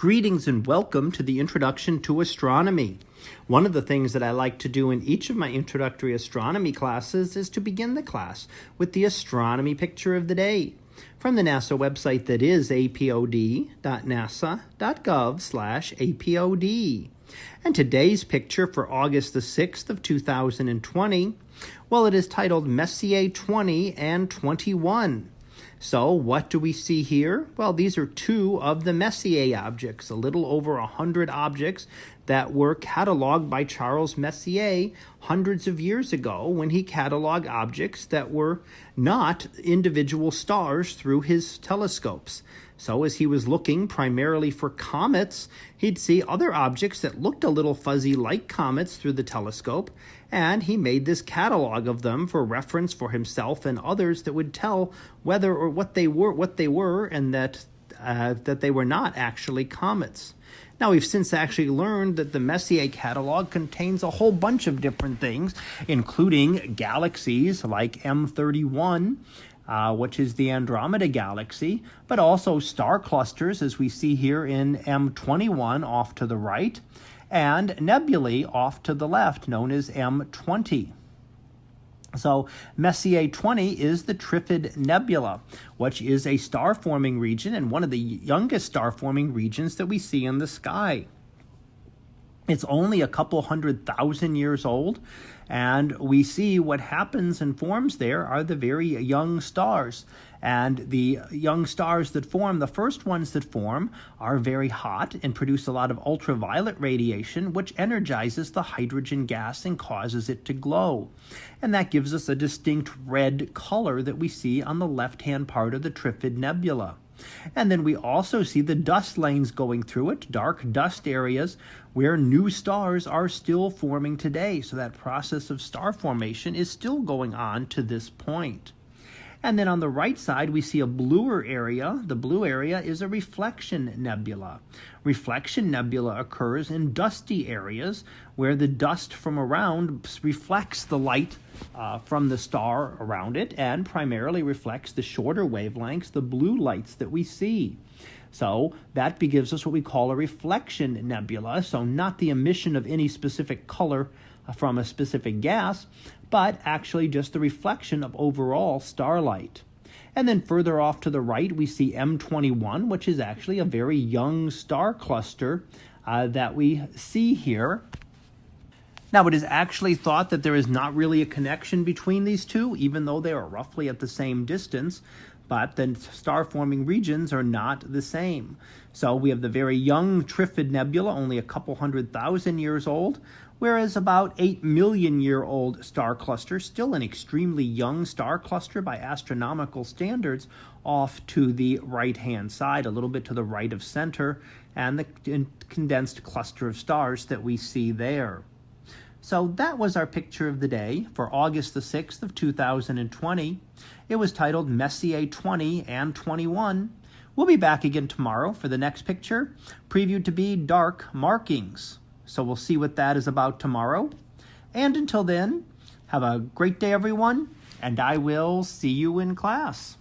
Greetings and welcome to the Introduction to Astronomy. One of the things that I like to do in each of my introductory astronomy classes is to begin the class with the astronomy picture of the day from the NASA website that is apod.nasa.gov/apod. And today's picture for August the 6th of 2020, well it is titled Messier 20 and 21. So what do we see here? Well, these are two of the Messier objects, a little over a hundred objects that were cataloged by Charles Messier hundreds of years ago when he cataloged objects that were not individual stars through his telescopes. So as he was looking primarily for comets, he'd see other objects that looked a little fuzzy like comets through the telescope, and he made this catalog of them for reference for himself and others that would tell whether or what they were, what they were, and that uh, that they were not actually comets. Now, we've since actually learned that the Messier catalog contains a whole bunch of different things, including galaxies like M31 uh, which is the Andromeda Galaxy, but also star clusters, as we see here in M21 off to the right, and nebulae off to the left, known as M20. So Messier 20 is the Trifid Nebula, which is a star-forming region and one of the youngest star-forming regions that we see in the sky. It's only a couple hundred thousand years old, and we see what happens and forms there are the very young stars. And the young stars that form, the first ones that form, are very hot and produce a lot of ultraviolet radiation, which energizes the hydrogen gas and causes it to glow. And that gives us a distinct red color that we see on the left hand part of the Trifid Nebula. And then we also see the dust lanes going through it, dark dust areas where new stars are still forming today. So that process of star formation is still going on to this point. And then on the right side, we see a bluer area. The blue area is a reflection nebula. Reflection nebula occurs in dusty areas where the dust from around reflects the light uh, from the star around it and primarily reflects the shorter wavelengths, the blue lights that we see. So that gives us what we call a reflection nebula. So not the emission of any specific color from a specific gas, but actually just the reflection of overall starlight. And then further off to the right, we see M21, which is actually a very young star cluster uh, that we see here. Now, it is actually thought that there is not really a connection between these two, even though they are roughly at the same distance but the star forming regions are not the same. So we have the very young Trifid Nebula, only a couple hundred thousand years old, whereas about 8 million year old star cluster, still an extremely young star cluster by astronomical standards, off to the right hand side, a little bit to the right of center, and the condensed cluster of stars that we see there. So that was our picture of the day for August the 6th of 2020. It was titled Messier 20 and 21. We'll be back again tomorrow for the next picture, previewed to be dark markings. So we'll see what that is about tomorrow. And until then, have a great day, everyone, and I will see you in class.